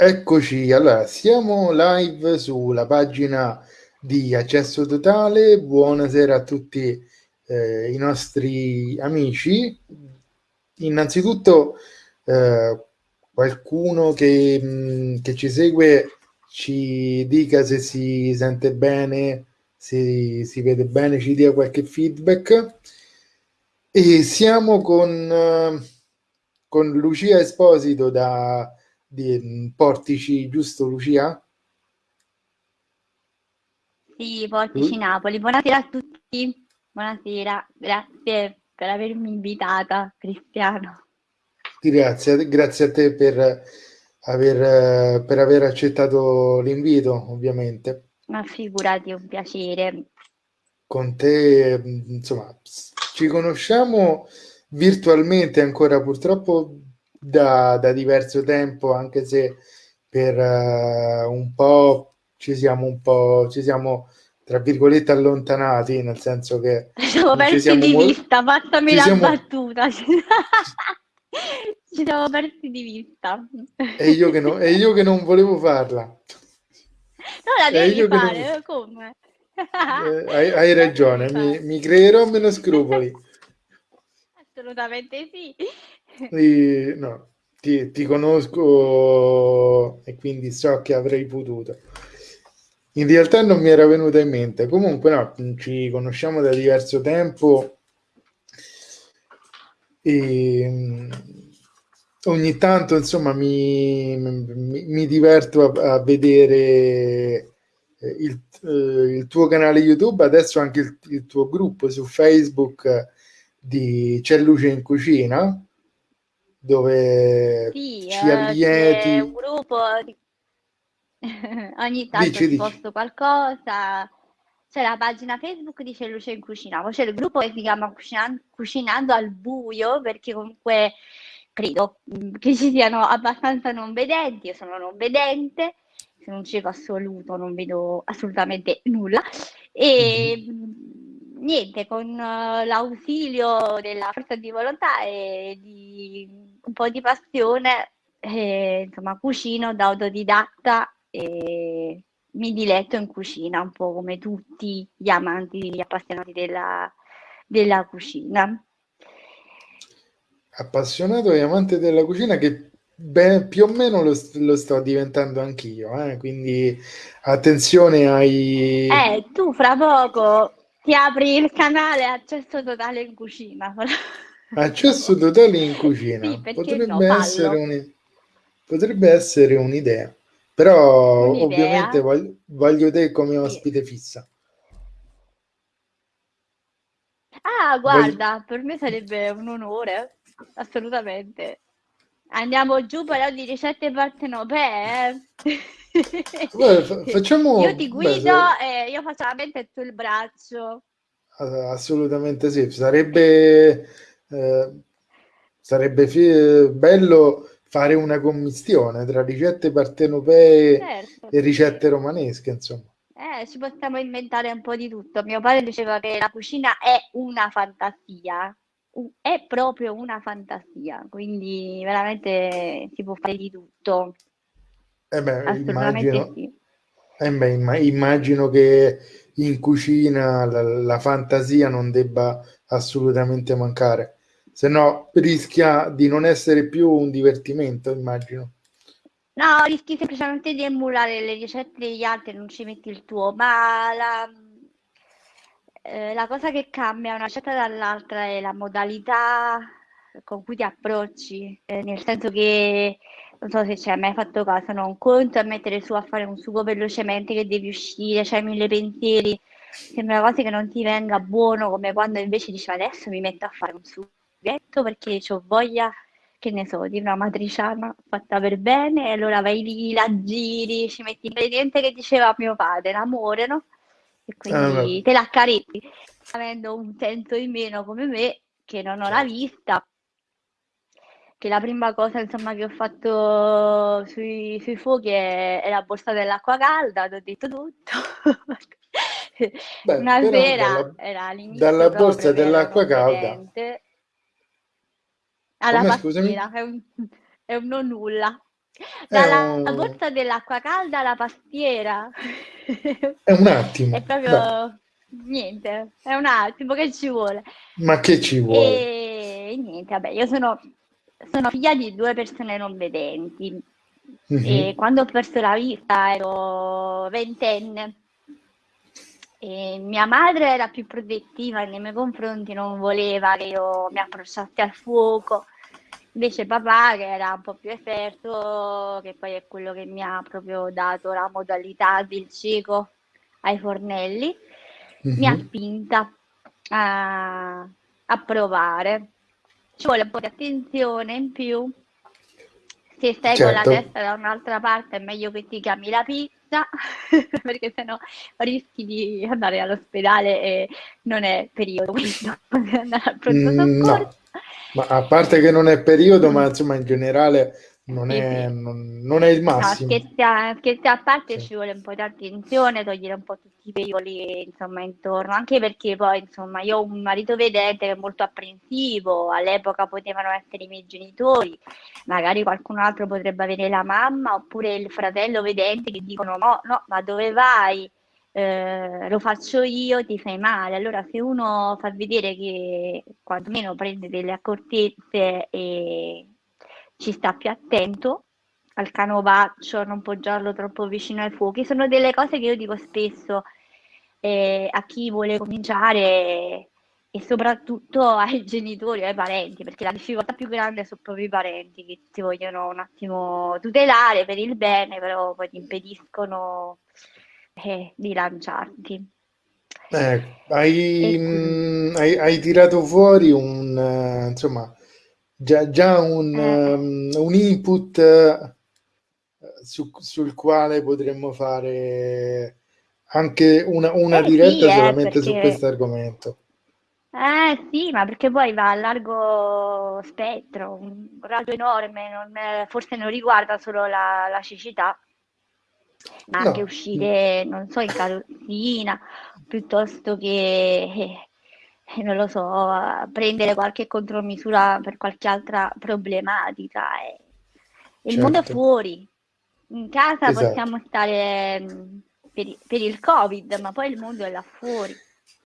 Eccoci, allora siamo live sulla pagina di Accesso Totale. Buonasera a tutti eh, i nostri amici. Innanzitutto eh, qualcuno che, mh, mm, che, ci segue ci dica se si sente bene, se si vede bene, ci dia qualche feedback. E siamo con, uh, con Lucia Esposito da di Portici, giusto Lucia? Sì, Portici uh. Napoli. Buonasera a tutti. Buonasera, grazie per avermi invitata, Cristiano. Grazie, grazie a te per aver, per aver accettato l'invito, ovviamente. Ma figurati, è un piacere. Con te, insomma, ci conosciamo virtualmente ancora, purtroppo da, da diverso tempo, anche se per uh, un po' ci siamo un po' ci siamo tra virgolette allontanati, nel senso che ci siamo persi di vista, passami la siamo... battuta. ci siamo persi di vista. E io che, no, e io che non volevo farla. No, la devi fare, non... come? Eh, hai, hai ragione, mi, mi creerò meno scrupoli. Assolutamente sì. E, no, ti, ti, conosco e quindi so che avrei potuto. In realtà non mi era venuta in mente. Comunque, no, ci conosciamo da diverso tempo e mm, ogni tanto, insomma, mi, mi, mi diverto a, a vedere eh, il, eh, il, tuo canale YouTube, adesso anche il, il tuo gruppo su Facebook di C'è luce in cucina dove sì, ci allieti. C'è un gruppo, ogni tanto dici, posto qualcosa. C'è la pagina Facebook di C'è Luce in Cucina, poi c'è il gruppo che si chiama Cucinando, Cucinando al buio, perché comunque credo mm, che ci siano abbastanza non vedenti, io sono non vedente, sono un cieco assoluto, non vedo assolutamente nulla. E mm-hmm niente, con uh, l'ausilio della forza di volontà e di un po' di passione, eh, insomma, cucino da autodidatta e mi diletto in cucina, un po' come tutti gli amanti, gli appassionati della, della cucina. Appassionato e amante della cucina che beh, più o meno lo, lo sto diventando anch'io, eh? quindi attenzione ai... Eh, tu fra poco ti apri il canale accesso totale in cucina. Accesso totale in cucina sì, potrebbe, no, essere un, potrebbe, essere un'idea, però un'idea. ovviamente voglio, voglio, te come ospite sì. fissa. Ah, guarda, voglio... per me sarebbe un onore, assolutamente. Andiamo giù però di ricette partenopee. Eh? Guarda, facciamo... Io ti guido Beh, e io faccio la mente e tu il braccio. Assolutamente sì, sarebbe, eh, sarebbe bello fare una commistione tra ricette partenopee certo. e ricette romanesche, insomma. Eh, ci possiamo inventare un po' di tutto. Mio padre diceva che la cucina è una fantasia, è proprio una fantasia, quindi veramente si può fare di tutto. Eh beh, immagino, sì. eh beh, immagino che in cucina la, la, fantasia non debba assolutamente mancare, se no rischia di non essere più un divertimento, immagino. No, rischi semplicemente di emulare le ricette degli altri, non ci metti il tuo, ma la, eh, la cosa che cambia una ricetta dall'altra è la modalità con cui ti approcci, eh, nel senso che non so se ci hai mai fatto caso, no? un conto a mettere su a fare un sugo velocemente che devi uscire, c'hai mille pensieri, sembra quasi che non ti venga buono come quando invece dici adesso mi metto a fare un sughetto perché ho voglia, che ne so, di una matriciana fatta per bene e allora vai lì, la giri, ci metti l'ingrediente che diceva mio padre, l'amore, no? E quindi ah, te la accarezzi, avendo un senso in meno come me che non ho la certo. vista, che la prima cosa insomma, che ho fatto sui, sui fuochi è, è, la borsa dell'acqua calda, ti ho detto tutto. Beh, Una sera dalla, era l'inizio dalla borsa dell'acqua calda. Alla Come, pastiera, è un, è un non nulla. Dalla un... borsa dell'acqua calda alla pastiera. È un attimo. È proprio Dai. niente, è un attimo che ci vuole. Ma che ci vuole? E niente, vabbè, io sono, sono figlia di due persone non vedenti. Mm-hmm. E quando ho perso la vista ero ventenne. E mia madre era più protettiva nei miei confronti, non voleva che io mi approcciassi al fuoco. Invece papà, che era un po' più esperto, che poi è quello che mi ha proprio dato la modalità del cieco ai fornelli, mm-hmm. mi ha mhm. spinta a, a provare. Ci vuole un po' di attenzione in più. Se stai certo. con la certo. testa da un'altra parte è meglio che ti chiami la pizza, perché sennò rischi di andare all'ospedale e non è periodo questo, andare al pronto mm, soccorso. Ma a parte che non è periodo, ma insomma in generale non è, non, non è il massimo. No, scherzi, a, scherzi a parte sì. ci vuole un po' di attenzione, togliere un po' tutti i pericoli insomma intorno, anche perché poi insomma io ho un marito vedente che è molto apprensivo, all'epoca potevano essere i miei genitori, magari qualcun altro potrebbe avere la mamma oppure il fratello vedente che dicono no, no, ma dove vai? Eh, lo faccio io, ti fai male. Allora, se uno fa vedere che quantomeno prende delle accortezze e ci sta più attento al canovaccio, non poggiarlo troppo vicino ai fuochi, sono delle cose che io dico spesso eh, a chi vuole cominciare e soprattutto ai genitori, ai parenti, perché la difficoltà più grande sono proprio i parenti che ti vogliono un attimo tutelare per il bene, però poi ti impediscono eh, di lanciarti. Eh, hai, mh, hai, hai, tirato fuori un, uh, insomma, già, già un, um, un input uh, su, sul quale potremmo fare anche una, una diretta sì, solamente perché... su questo argomento. Eh sì, ma perché poi va a largo spettro, un raggio enorme, non, forse non riguarda solo la, la cecità, ma anche uscire, non so, in carrozzina, piuttosto che, eh, non lo so, prendere qualche contromisura per qualche altra problematica. Eh. Il certo. mondo è certo. fuori. In casa esatto. possiamo stare mm, per, per, il Covid, ma poi il mondo è là fuori.